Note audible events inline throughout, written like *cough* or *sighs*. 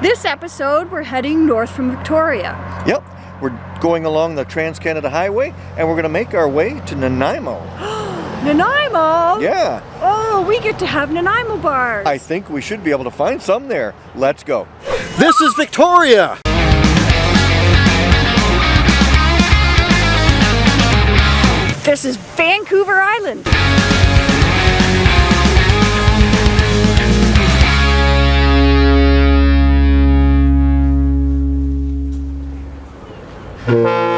This episode, we're heading north from Victoria. Yep, we're going along the Trans-Canada Highway and we're gonna make our way to Nanaimo. *gasps* Nanaimo? Yeah, Oh, we get to have Nanaimo bars. I think we should be able to find some there. Let's go. This is Victoria! This is Vancouver Island. Some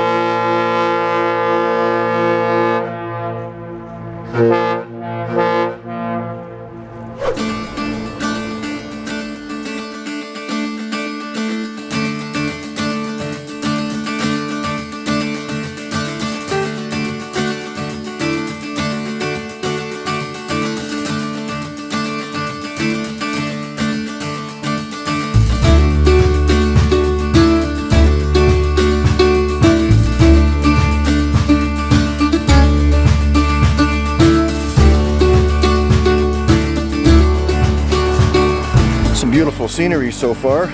beautiful scenery so far.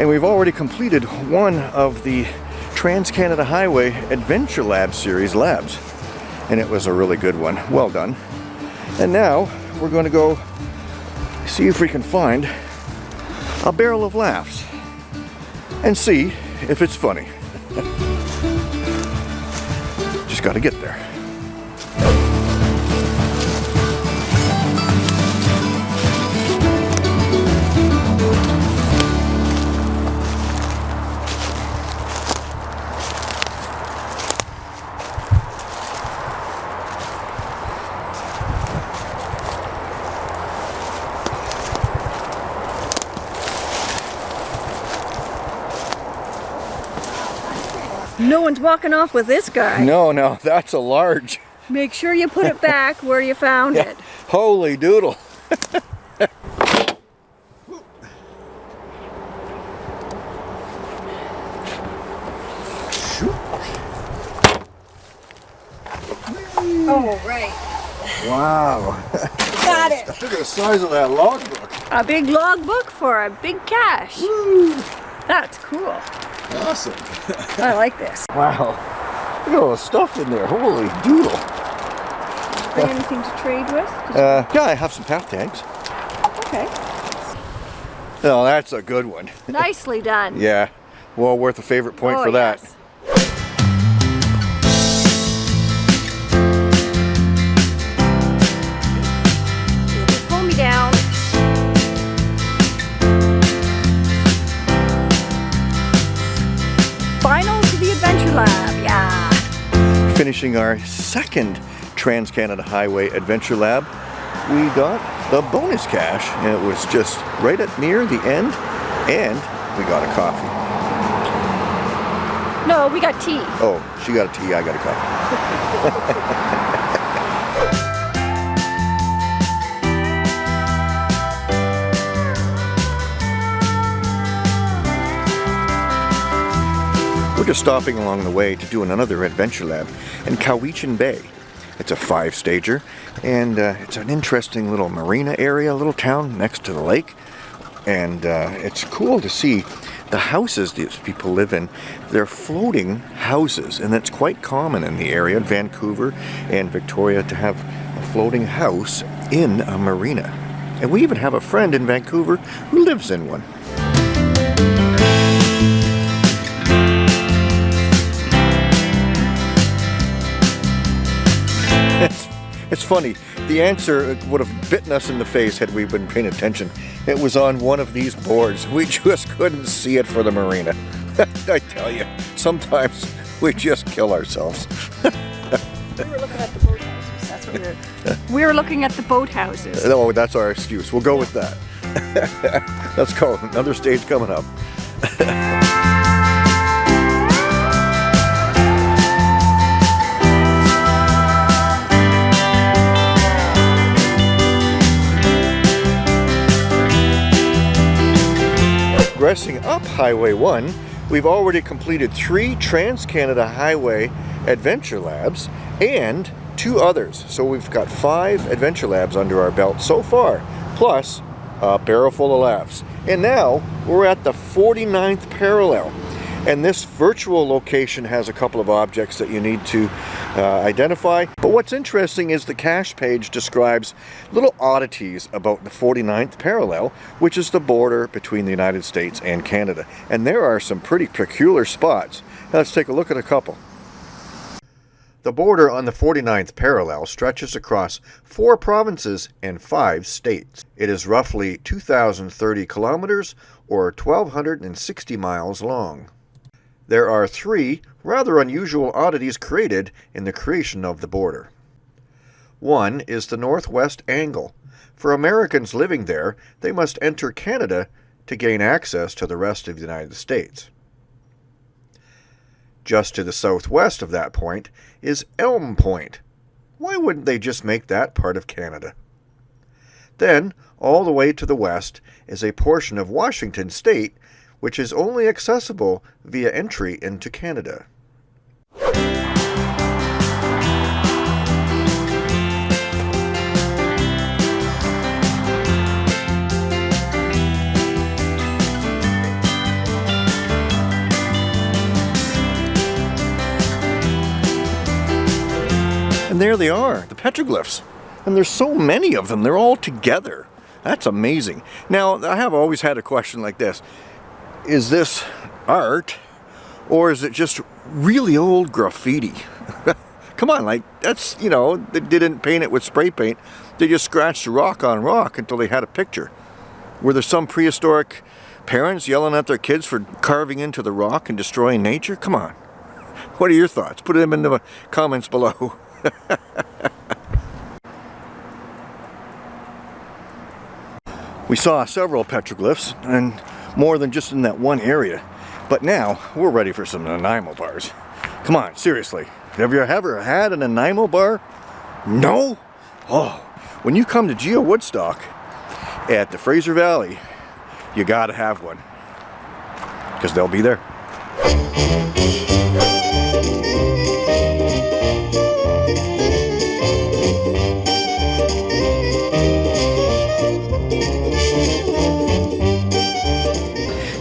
And we've already completed one of the Trans-Canada Highway Adventure Lab series labs. And it was a really good one. Well done. And now we're going to go see if we can find a barrel of laughs and see if it's funny. *laughs* Just got to get there. No one's walking off with this guy. No, no, *laughs* that's a large. Make sure you put it back where you found it. Holy doodle. *laughs* Oh, right. Wow. Got it. *laughs* Look at the size of that logbook. A big logbook for a big cache. That's cool. Awesome. *laughs* I like this. Wow. Look at all the stuff in there. Holy doodle. Bring anything to trade with? Uh, yeah, I have some path tags. Okay. Oh, that's a good one. *laughs* Nicely done. Yeah. Well worth a favorite point Oh, for that. yes. Pull Lab, yeah. Finishing our second Trans-Canada Highway Adventure Lab, we got the bonus cache, And it was just right at near the end. And we got a coffee. No, we got tea. Oh, she got a tea, I got a coffee. *laughs* just stopping along the way to do another adventure lab in Cowichan Bay. It's a five-stager, and uh, it's an interesting little marina area, little town next to the lake. And uh, it's cool to see the houses these people live in. They're floating houses, and that's quite common in the area, Vancouver and Victoria, to have a floating house in a marina. And we even have a friend in Vancouver who lives in one. It's, funny. The answer would have bitten us in the face had we been paying attention. It was on one of these boards. We just couldn't see it for the marina. *laughs* I tell you, sometimes we just kill ourselves. We were looking at the boathouses. That's what we were. *laughs* we were looking at the boathouses. Oh, that's our excuse. We'll go with that. *laughs* Let's go. Another stage coming up. Progressing up Highway 1, we've already completed three Trans-Canada Highway Adventure Labs and two others. So we've got five Adventure Labs under our belt so far, plus a barrel full of laughs. And now we're at the 49th parallel. And this virtual location has a couple of objects that you need to uh, identify. But what's interesting is the cache page describes little oddities about the 49th parallel, which is the border between the United States and Canada. And there are some pretty peculiar spots. Let's take a look at a couple. The border on the 49th parallel stretches across four provinces and five states. It is roughly 2,030 kilometers or 1,260 miles long. There are three rather unusual oddities created in the creation of the border. One is the northwest angle. For Americans living there, they must enter Canada to gain access to the rest of the United States. Just to the southwest of that point is Elm Point. Why wouldn't they just make that part of Canada? Then, all the way to the west is a portion of Washington state which is only accessible via entry into Canada. And there they are, the petroglyphs. And there's so many of them, they're all together. That's amazing. Now, I have always had a question like this is this art or is it just really old graffiti? *laughs* Come on, like that's, you know, they didn't paint it with spray paint. They just scratched rock on rock until they had a picture. Were there some prehistoric parents yelling at their kids for carving into the rock and destroying nature? Come on. What are your thoughts? Put them in the comments below. *laughs* we saw several petroglyphs and more than just in that one area. But now, we're ready for some Nanaimo bars. Come on, seriously. Have you ever had an Nanaimo bar? No? Oh, when you come to Geo Woodstock at the Fraser Valley, you gotta have one. Because they'll be there.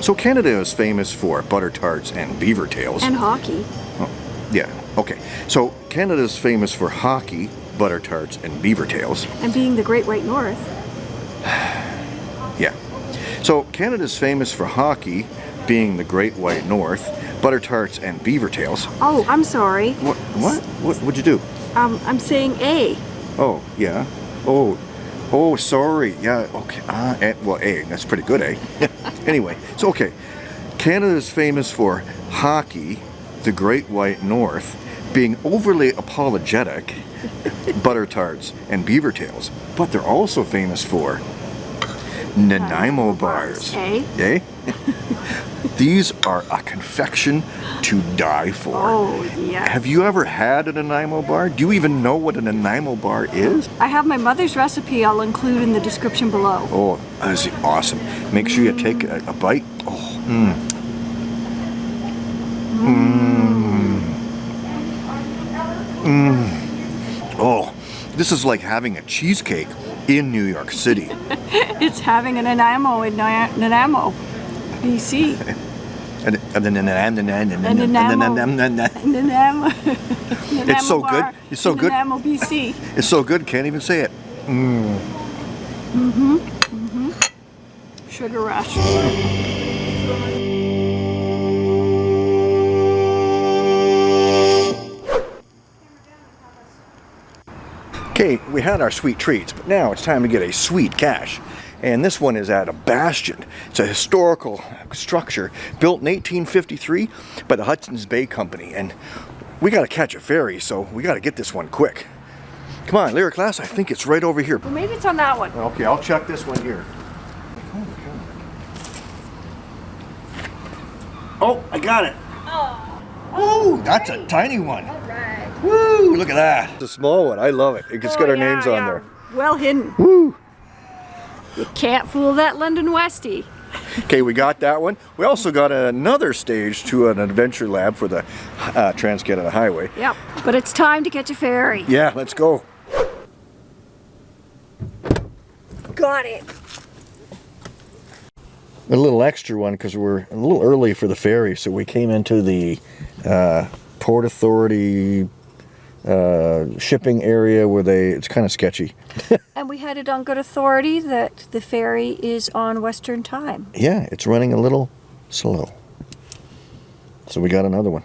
So Canada is famous for butter tarts and beaver tails. And hockey. Oh, yeah, okay. So Canada is famous for hockey, butter tarts, and beaver tails. And being the Great White North. *sighs* yeah. So Canada is famous for hockey, being the Great White North, butter tarts, and beaver tails. Oh, I'm sorry. What? What? What? What'd you do? Um, I'm saying A. Oh, yeah. Oh, oh, sorry. Yeah. Okay. Ah, uh, well, A. That's pretty good, eh? *laughs* Anyway, so okay, Canada is famous for hockey, the Great White North, being overly apologetic, *laughs* butter tarts, and beaver tails. But they're also famous for Nanaimo bars. Eh? Eh? *laughs* These are a confection to die for. Oh, yes. Have you ever had a Nanaimo bar? Do you even know what a Nanaimo bar is? I have my mother's recipe I'll include in the description below. Oh, that's awesome. Make sure you take a, a bite. Oh, mmm. Mmm. Mmm. Oh, this is like having a cheesecake in New York City. *laughs* it's having an Nanaimo in Nanaimo, BC. It's so good. It's so good. BC. It's so good. Can't even say it. Mm. Mhm. Mm-hmm. Sugar rush. Okay, we had our sweet treats, but now it's time to get a sweet cache. And this one is at a bastion. It's a historical structure built in 1853 by the Hudson's Bay Company. And we got to catch a ferry, so we got to get this one quick. Come on, Lyric Lass, I think it's right over here. Well, maybe it's on that one. Okay, I'll check this one here. Oh, I got it. Oh. Ooh, that's a tiny one. All right. Woo, look at that. It's a small one. I love it. It's Oh, got our yeah, names on yeah. there. Well hidden. Woo. You can't fool that London Westie. Okay, we got that one. We also got another stage to an adventure lab for the uh, Trans-Canada Highway. Yep. But it's time to catch a ferry. Yeah, let's go. Got it. a little extra one because we're a little early for the ferry, so we came into the uh, Port Authority uh, shipping area where they it's kind of sketchy. *laughs* And we had it on good authority that the ferry is on Western time. Yeah, it's running a little slow. So we got another one.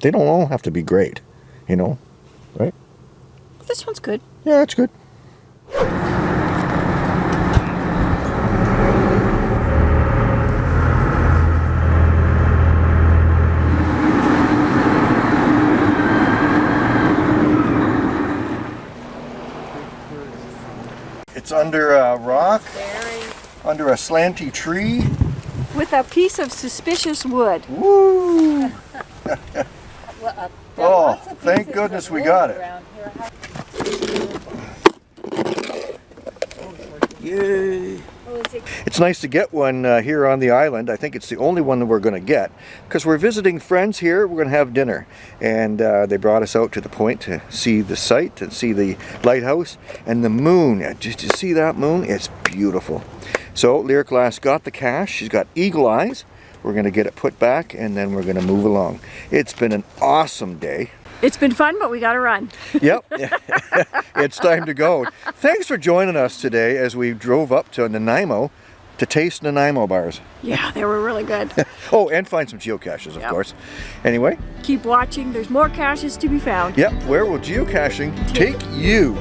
They don't all have to be great, you know, right? This one's good. Yeah, that's good. It's under a rock, under a slanty tree. With a piece of suspicious wood. Woo! *laughs* Uh, oh, thank goodness we got it. Yay! It's nice to get one uh, here on the island. I think it's the only one that we're going to get because we're visiting friends here. We're going to have dinner and uh, they brought us out to the point to see the site and see the lighthouse and the moon. Just to see that moon, it's beautiful. So Lyric Lass got the cache. She's got eagle eyes. We're going to get it put back and then we're going to move along. It's been an awesome day. It's been fun, but we gotta run. Yep, *laughs* *laughs* it's time to go. Thanks for joining us today as we drove up to Nanaimo to taste Nanaimo bars. Yeah, they were really good. *laughs* Oh, and find some geocaches, of Yep. course. Anyway, Keep watching. There's more caches to be found. yep, where will geocaching take you?